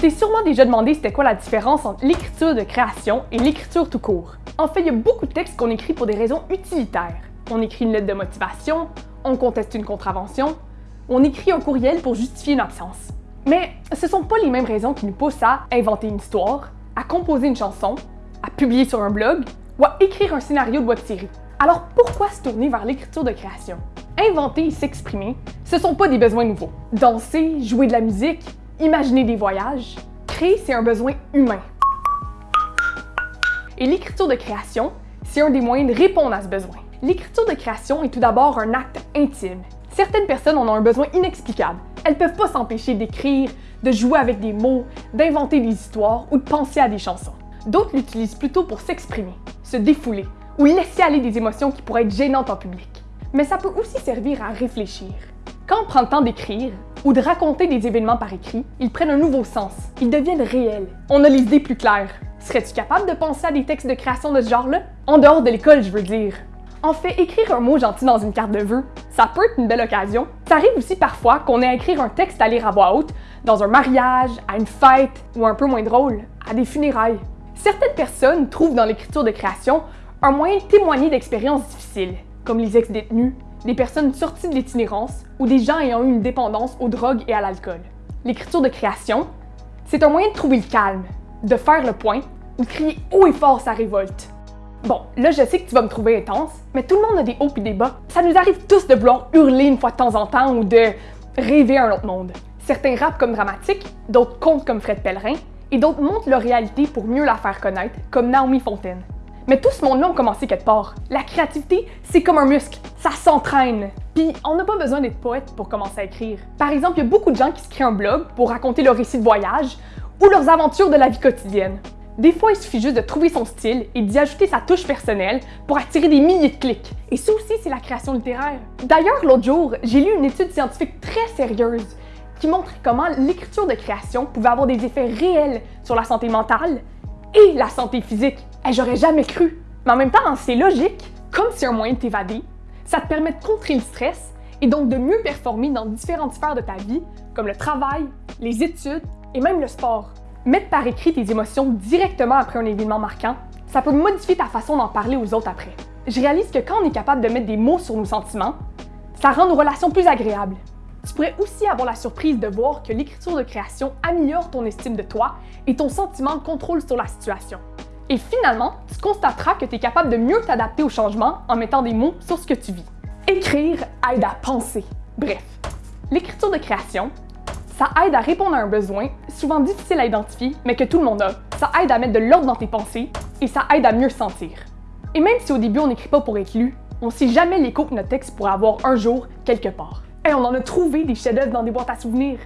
Tu t'es sûrement déjà demandé c'était quoi la différence entre l'écriture de création et l'écriture tout court. En fait, il y a beaucoup de textes qu'on écrit pour des raisons utilitaires. On écrit une lettre de motivation, on conteste une contravention, on écrit un courriel pour justifier une absence. Mais ce sont pas les mêmes raisons qui nous poussent à inventer une histoire, à composer une chanson, à publier sur un blog ou à écrire un scénario de web série. Alors pourquoi se tourner vers l'écriture de création? Inventer et s'exprimer, ce sont pas des besoins nouveaux. Danser, jouer de la musique, imaginer des voyages, créer, c'est un besoin humain. Et l'écriture de création, c'est un des moyens de répondre à ce besoin. L'écriture de création est tout d'abord un acte intime. Certaines personnes en ont un besoin inexplicable. Elles peuvent pas s'empêcher d'écrire, de jouer avec des mots, d'inventer des histoires ou de penser à des chansons. D'autres l'utilisent plutôt pour s'exprimer, se défouler ou laisser aller des émotions qui pourraient être gênantes en public. Mais ça peut aussi servir à réfléchir. Quand on prend le temps d'écrire ou de raconter des événements par écrit, ils prennent un nouveau sens, ils deviennent réels. On a les idées plus claires. Serais-tu capable de penser à des textes de création de ce genre-là? En dehors de l'école, je veux dire. En fait, écrire un mot gentil dans une carte de vœux, ça peut être une belle occasion. Ça arrive aussi parfois qu'on ait à écrire un texte à lire à voix haute, dans un mariage, à une fête, ou un peu moins drôle, à des funérailles. Certaines personnes trouvent dans l'écriture de création un moyen de témoigner d'expériences difficiles, comme les ex-détenus, des personnes sorties de l'itinérance ou des gens ayant eu une dépendance aux drogues et à l'alcool. L'écriture de création, c'est un moyen de trouver le calme, de faire le point ou de crier haut et fort sa révolte. Bon, là je sais que tu vas me trouver intense, mais tout le monde a des hauts et des bas. Ça nous arrive tous de vouloir hurler une fois de temps en temps ou de rêver un autre monde. Certains rappent comme dramatiques, d'autres comptent comme Fred Pellerin, et d'autres montrent leur réalité pour mieux la faire connaître, comme Naomi Fontaine. Mais tout ce monde-là a commencé quelque part. La créativité, c'est comme un muscle, ça s'entraîne. Puis on n'a pas besoin d'être poète pour commencer à écrire. Par exemple, il y a beaucoup de gens qui se créent un blog pour raconter leurs récits de voyage ou leurs aventures de la vie quotidienne. Des fois, il suffit juste de trouver son style et d'y ajouter sa touche personnelle pour attirer des milliers de clics. Et ça aussi, c'est la création littéraire. D'ailleurs, l'autre jour, j'ai lu une étude scientifique très sérieuse qui montrait comment l'écriture de création pouvait avoir des effets réels sur la santé mentale et la santé physique. Et j'aurais jamais cru. Mais en même temps, c'est logique. Comme c'est un moyen de t'évader, ça te permet de contrer le stress et donc de mieux performer dans différentes sphères de ta vie, comme le travail, les études et même le sport. Mettre par écrit tes émotions directement après un événement marquant, ça peut modifier ta façon d'en parler aux autres après. Je réalise que quand on est capable de mettre des mots sur nos sentiments, ça rend nos relations plus agréables. Tu pourrais aussi avoir la surprise de voir que l'écriture de création améliore ton estime de toi et ton sentiment de contrôle sur la situation. Et finalement, tu constateras que tu es capable de mieux t'adapter au changement en mettant des mots sur ce que tu vis. Écrire aide à penser. Bref, l'écriture de création, ça aide à répondre à un besoin, souvent difficile à identifier, mais que tout le monde a. Ça aide à mettre de l'ordre dans tes pensées et ça aide à mieux sentir. Et même si au début on n'écrit pas pour être lu, on sait jamais l'écho que notre texte pourrait avoir un jour quelque part. Et on en a trouvé des chefs-d'œuvre dans des boîtes à souvenirs.